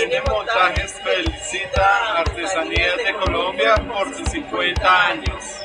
CN Montajes felicita Artesanías de Colombia por sus 50 años.